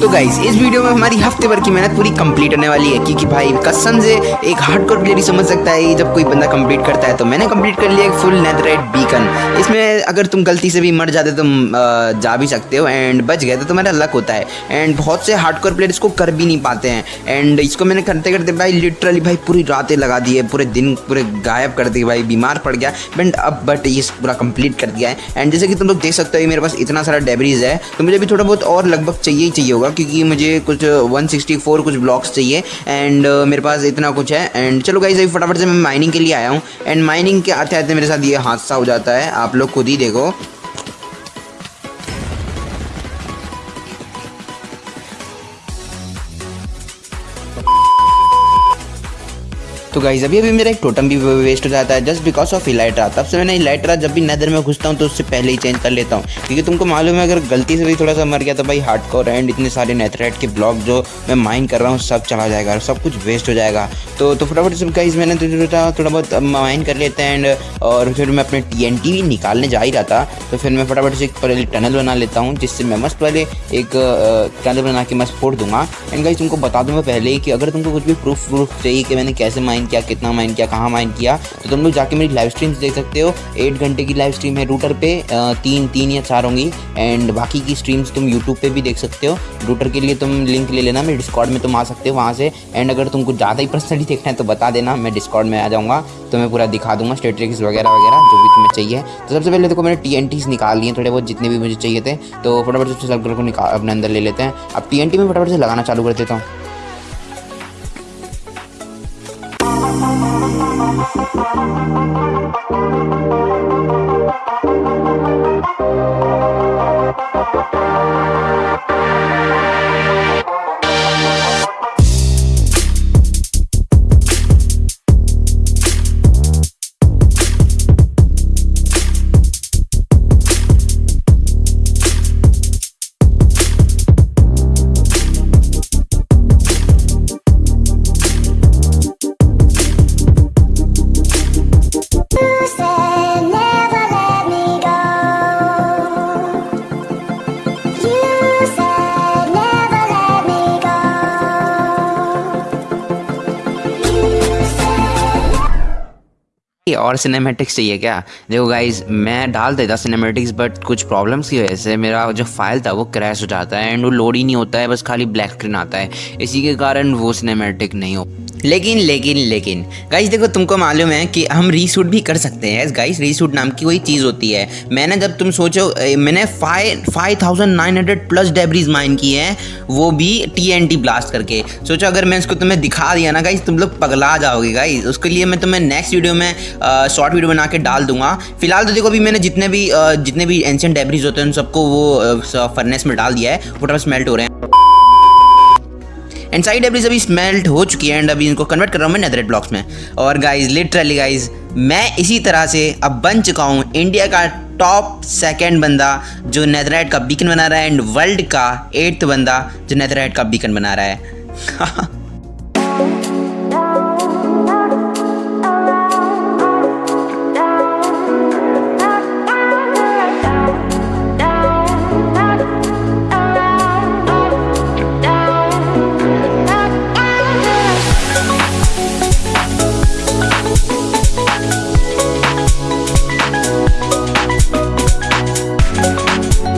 तो गाइज़ इस वीडियो में हमारी हफ़्ते भर की मेहनत पूरी कंप्लीट होने वाली है, क्योंकि भाई कसम से एक हार्डकोर प्लेयर ही समझ सकता है जब कोई बंदा कंप्लीट करता है। तो मैंने कंप्लीट कर लिया एक फुल नेथराइट बीकन इसमें अगर तुम गलती से भी मर जाते तुम जा भी सकते हो एंड बच गए तो तुम्हारा लक होता है। एंड बहुत से हार्डकोर प्लेयर इसको कर भी नहीं पाते हैं। एंड इसको मैंने करते करते भाई लिटरली भाई पूरी रातें लगा दी है, पूरे दिन पूरे गायब कर दिए भाई, बीमार पड़ गया। बट अब बट ये पूरा कंप्लीट कर दिया है। एंड जैसे कि तुम लोग देख सकते हो मेरे पास इतना सारा डेबरीज है तो मुझे भी थोड़ा बहुत और लगभग चाहिए ही चाहिए होगा। क्योंकि मुझे कुछ 164 कुछ ब्लॉक्स चाहिए। एंड uh, मेरे पास इतना कुछ है। एंड चलो गाइज़ अभी फटाफट से मैं माइनिंग के लिए आया हूँ। एंड माइनिंग के आते आते मेरे साथ ये हादसा हो जाता है। आप लोग खुद ही देखो। तो गाइज़ अभी अभी मेरा एक टोटम भी वेस्ट हो जाता है जस्ट बिकॉज़ ऑफ़ इलाइट्रा तब से मैंने इलाइट्रा जब भी नदर में घुसता हूँ तो उससे पहले ही चेंज कर लेता हूँ। क्योंकि तुमको मालूम है, अगर गलती से भी थोड़ा सा मर गया तो भाई हार्ड कॉर एंड इतने सारे नेथरेट के ब्लॉक जो मैं माइन कर रहा हूँ, सब चला जाएगा और सब कुछ वेस्ट हो जाएगा। तो तो फटाफट सब गाइज़ मैंने तो थोड़ा बहुत माइन कर लेते हैं एंड और फिर मैं अपने टी एन भी निकालने जा ही रहा था। तो फिर मैं फटाफट से एक पहले टनल बना लेता हूँ, जिससे मैं मस्त पहले एक टनल बना के मस्त फोड़ दूँगा। एंड गाइज़ तुमको बता दूँ मैं पहले ही कि अगर तुमको कुछ भी प्रूफ प्रूफ चाहिए कि मैंने कैसे माइन किया, कितना माइन किया, कहाँ माइन किया तो तुम लोग जाके मेरी लाइव स्ट्रीम्स देख सकते हो। एट घंटे की लाइव स्ट्रीम है रूटर पे तीन तीन या चार होंगी। एंड बाकी की स्ट्रीम्स तुम यूट्यूब पे भी देख सकते हो। रूटर के लिए तुम लिंक ले लेना मेरे डिस्कॉर्ड में तुम आ सकते हो वहाँ से। एंड अगर तुमको ज़्यादा ही पर्सनली देखना है तो बता देना, मैं डिस्कॉर्ड में आ जाऊँगा। तो मैं पूरा दिखा दूँगा स्टेट्रिक्स वगैरह वगैरह, जो भी तुम्हें चाहिए। तो सबसे पहले देखो, मैंने टी निकाल लिए थोड़े बहुत जितने भी मुझे चाहिए थे। तो फटाफट से सर्कल को निकाल, अपने अंदर ले लेते हैं। अब TNT में फटाफट से लगाना चालू कर देता हूँ। और सिनेमेटिक्स चाहिए क्या? देखो गाइज़ मैं डाल देता सिनेमेटिक्स बट कुछ प्रॉब्लम्स की वजह से मेरा जो फ़ाइल था वो क्रैश हो जाता है एंड वो लोड ही नहीं होता है, बस खाली ब्लैक स्क्रीन आता है। इसी के कारण वो सिनेमेटिक नहीं हो लेकिन लेकिन लेकिन। गाइस देखो, तुमको मालूम है कि हम रीशूट भी कर सकते हैं गाइस रीशूट नाम की कोई चीज़ होती है। मैंने जब तुम सोचो मैंने five five thousand nine hundred plus debris mine की है, वो भी टी एन टी ब्लास्ट करके। सोचो, अगर मैं इसको तुम्हें दिखा दिया ना गाइस तुम लोग पगला जाओगे गाइस उसके लिए मैं तुम्हें नेक्स्ट वीडियो में शॉर्ट वीडियो बना के डाल दूँगा। फ़िलहाल तो देखो, अभी मैंने जितने भी जितने भी एंशियन डेबरीज होते हैं, उन सबको वो फर्नेस में डाल दिया है, वो स्मेल्ट हो रहे हैं। एंड साइड एवरीज अभी स्मेल्ट हो चुकी है एंड अभी इनको कन्वर्ट कर रहा हूँ मैं नेदरेट ब्लॉक्स में। और गाइज़ लिटरली गाइज़ मैं इसी तरह से अब बन चुका हूँ इंडिया का टॉप सेकेंड बंदा जो नेदराइट का बीकन बना रहा है एंड वर्ल्ड का एट्थ बंदा जो नेदराइट का बीकन बना रहा है।